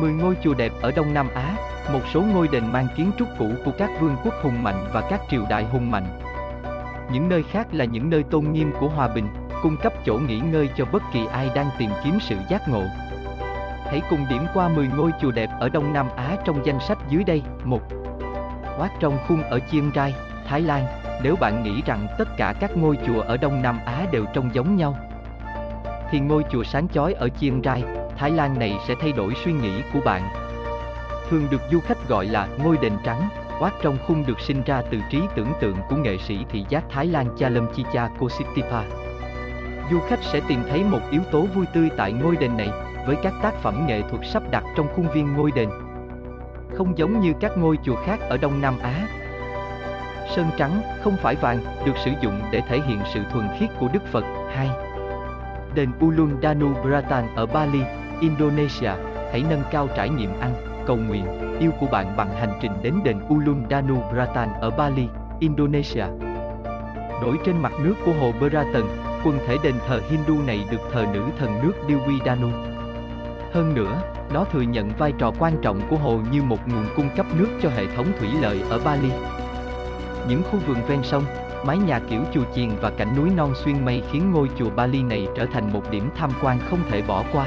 10 ngôi chùa đẹp ở Đông Nam Á, một số ngôi đền mang kiến trúc cũ của các vương quốc hùng mạnh và các triều đại hùng mạnh. Những nơi khác là những nơi tôn nghiêm của hòa bình, cung cấp chỗ nghỉ ngơi cho bất kỳ ai đang tìm kiếm sự giác ngộ. Hãy cùng điểm qua 10 ngôi chùa đẹp ở Đông Nam Á trong danh sách dưới đây. 1. Wat trong khung ở Chiang Rai, Thái Lan, nếu bạn nghĩ rằng tất cả các ngôi chùa ở Đông Nam Á đều trông giống nhau, thì ngôi chùa sáng chói ở Chiang Rai, Thái Lan này sẽ thay đổi suy nghĩ của bạn. Thường được du khách gọi là ngôi đền trắng, Quát trong khung được sinh ra từ trí tưởng tượng của nghệ sĩ thị giác Thái Lan Chalamchicha Kositipa. Du khách sẽ tìm thấy một yếu tố vui tươi tại ngôi đền này, với các tác phẩm nghệ thuật sắp đặt trong khuôn viên ngôi đền. Không giống như các ngôi chùa khác ở Đông Nam Á. Sơn trắng, không phải vàng, được sử dụng để thể hiện sự thuần khiết của Đức Phật. 2. Đền Ulun Danu Bratan ở Bali, Indonesia, hãy nâng cao trải nghiệm ăn, cầu nguyện, yêu của bạn bằng hành trình đến đền Ulun Danu Bratan ở Bali, Indonesia. Nổi trên mặt nước của hồ Beratan, quần thể đền thờ Hindu này được thờ nữ thần nước Dewi Danu. Hơn nữa, nó thừa nhận vai trò quan trọng của hồ như một nguồn cung cấp nước cho hệ thống thủy lợi ở Bali. Những khu vườn ven sông, mái nhà kiểu chùa chiền và cảnh núi non xuyên mây khiến ngôi chùa Bali này trở thành một điểm tham quan không thể bỏ qua.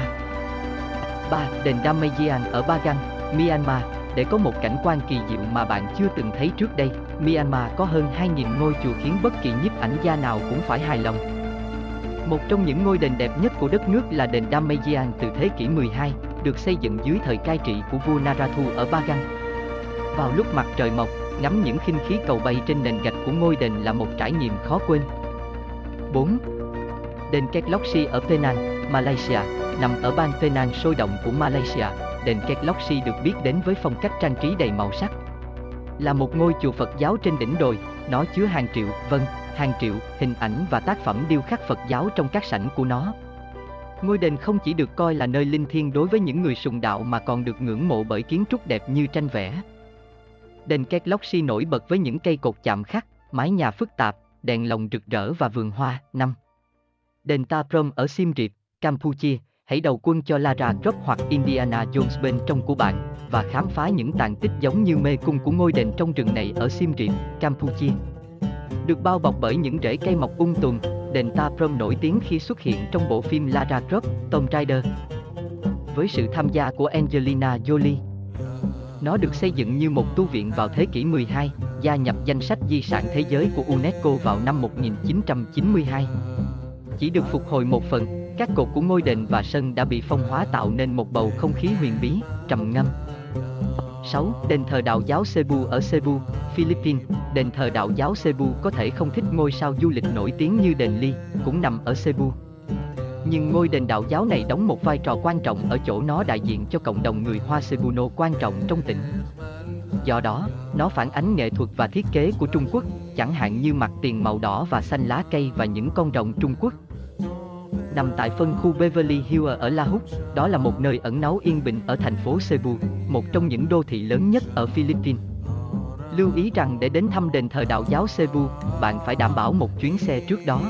3. Đền Damayan ở Bagan, Myanmar, để có một cảnh quan kỳ diệu mà bạn chưa từng thấy trước đây, Myanmar có hơn 2.000 ngôi chùa khiến bất kỳ nhiếp ảnh gia nào cũng phải hài lòng. Một trong những ngôi đền đẹp nhất của đất nước là đền Damayan từ thế kỷ 12, được xây dựng dưới thời cai trị của vua Narathu ở Bagan. Vào lúc mặt trời mọc, ngắm những khinh khí cầu bay trên nền gạch của ngôi đền là một trải nghiệm khó quên. 4. Đền Ketloxi ở Penang, Malaysia, nằm ở bang Penang sôi động của Malaysia, đền Ketloxi được biết đến với phong cách trang trí đầy màu sắc. Là một ngôi chùa Phật giáo trên đỉnh đồi, nó chứa hàng triệu, vâng, hàng triệu hình ảnh và tác phẩm điêu khắc Phật giáo trong các sảnh của nó. Ngôi đền không chỉ được coi là nơi linh thiêng đối với những người sùng đạo mà còn được ngưỡng mộ bởi kiến trúc đẹp như tranh vẽ. Đền Ketloxi nổi bật với những cây cột chạm khắc, mái nhà phức tạp, đèn lồng rực rỡ và vườn hoa. Năm. Đền Ta Prohm ở Siem Reap, Campuchia, hãy đầu quân cho Lara Croft hoặc Indiana Jones bên trong của bạn và khám phá những tàn tích giống như mê cung của ngôi đền trong rừng này ở Siem Reap, Campuchia. Được bao bọc bởi những rễ cây mọc ung tùm, đền Ta Prohm nổi tiếng khi xuất hiện trong bộ phim Lara Croft, Tomb Raider. Với sự tham gia của Angelina Jolie, nó được xây dựng như một tu viện vào thế kỷ 12, gia nhập danh sách di sản thế giới của UNESCO vào năm 1992. Chỉ được phục hồi một phần, các cột của ngôi đền và sân đã bị phong hóa tạo nên một bầu không khí huyền bí, trầm ngâm. 6. Đền thờ đạo giáo Cebu ở Cebu, Philippines. Đền thờ đạo giáo Cebu có thể không thích ngôi sao du lịch nổi tiếng như đền Ly, cũng nằm ở Cebu. Nhưng ngôi đền đạo giáo này đóng một vai trò quan trọng ở chỗ nó đại diện cho cộng đồng người Hoa Cebuno quan trọng trong tỉnh. Do đó, nó phản ánh nghệ thuật và thiết kế của Trung Quốc, chẳng hạn như mặt tiền màu đỏ và xanh lá cây và những con rồng Trung Quốc. Nằm tại phân khu Beverly Hills ở La Húc, đó là một nơi ẩn náu yên bình ở thành phố Cebu, một trong những đô thị lớn nhất ở Philippines. Lưu ý rằng để đến thăm đền thờ đạo giáo Cebu, bạn phải đảm bảo một chuyến xe trước đó.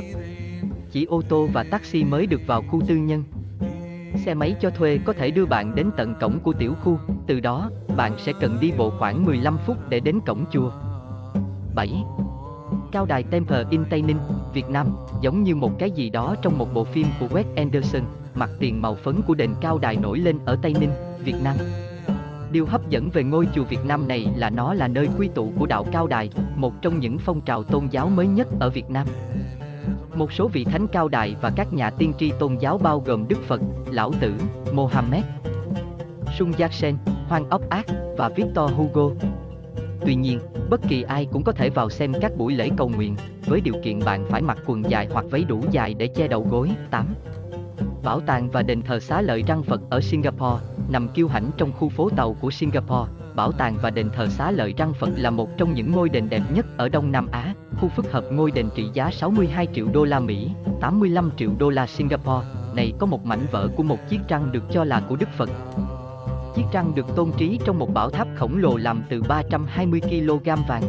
Chỉ ô tô và taxi mới được vào khu tư nhân. Xe máy cho thuê có thể đưa bạn đến tận cổng của tiểu khu, từ đó, bạn sẽ cần đi bộ khoảng 15 phút để đến cổng chùa. 7. Cao đài Temple in Tây Ninh, Việt Nam, giống như một cái gì đó trong một bộ phim của Wes Anderson, mặt tiền màu phấn của đền cao đài nổi lên ở Tây Ninh, Việt Nam. Điều hấp dẫn về ngôi chùa Việt Nam này là nó là nơi quy tụ của đạo Cao Đài, một trong những phong trào tôn giáo mới nhất ở Việt Nam. Một số vị thánh cao đài và các nhà tiên tri tôn giáo bao gồm Đức Phật, Lão Tử, Mohammed, Sun Yat-sen, Hoàng Ốc Ác và Victor Hugo. Tuy nhiên, bất kỳ ai cũng có thể vào xem các buổi lễ cầu nguyện, với điều kiện bạn phải mặc quần dài hoặc váy đủ dài để che đầu gối. 8. Bảo tàng và đền thờ xá lợi răng Phật ở Singapore, nằm kiêu hãnh trong khu phố tàu của Singapore. Bảo tàng và đền thờ xá lợi răng Phật là một trong những ngôi đền đẹp nhất ở Đông Nam Á. Khu phức hợp ngôi đền trị giá 62 triệu đô la Mỹ, 85 triệu đô la Singapore, này có một mảnh vỡ của một chiếc răng được cho là của Đức Phật. Chiếc răng được tôn trí trong một bảo tháp khổng lồ làm từ 320 kg vàng.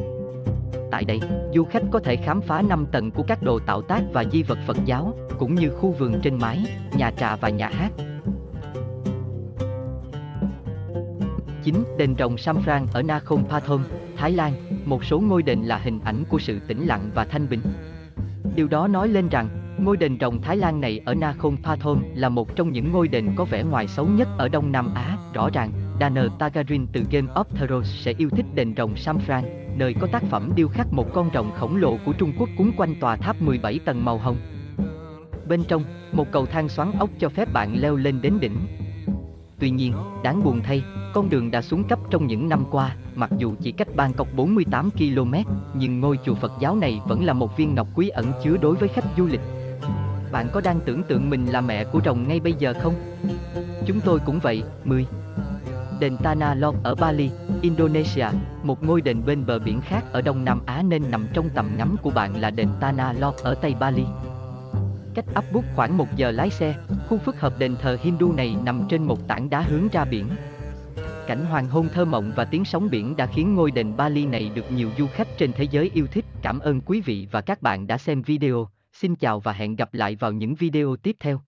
Tại đây, du khách có thể khám phá 5 tầng của các đồ tạo tác và di vật Phật giáo, cũng như khu vườn trên mái, nhà trà và nhà hát. 9. Đền rồng Samfran ở Nakhon Pathom, Thái Lan, một số ngôi đền là hình ảnh của sự tĩnh lặng và thanh bình. Điều đó nói lên rằng, ngôi đền rồng Thái Lan này ở Nakhon Pathom là một trong những ngôi đền có vẻ ngoài xấu nhất ở Đông Nam Á. Rõ ràng, Daniel Targaryen từ Game of Thrones sẽ yêu thích đền rồng Samfran, nơi có tác phẩm điêu khắc một con rồng khổng lồ của Trung Quốc cuốn quanh tòa tháp 17 tầng màu hồng. Bên trong, một cầu thang xoắn ốc cho phép bạn leo lên đến đỉnh. Tuy nhiên, đáng buồn thay, con đường đã xuống cấp trong những năm qua, mặc dù chỉ cách Bangkok 48 km, nhưng ngôi chùa Phật giáo này vẫn là một viên ngọc quý ẩn chứa đối với khách du lịch. Bạn có đang tưởng tượng mình là mẹ của rồng ngay bây giờ không? Chúng tôi cũng vậy, 10. Đền Tanah Lot ở Bali, Indonesia, một ngôi đền bên bờ biển khác ở Đông Nam Á nên nằm trong tầm ngắm của bạn là đền Tanah Lot ở Tây Bali. Cách ấp bút khoảng một giờ lái xe, khu phức hợp đền thờ Hindu này nằm trên một tảng đá hướng ra biển. Cảnh hoàng hôn thơ mộng và tiếng sóng biển đã khiến ngôi đền Bali này được nhiều du khách trên thế giới yêu thích. Cảm ơn quý vị và các bạn đã xem video. Xin chào và hẹn gặp lại vào những video tiếp theo.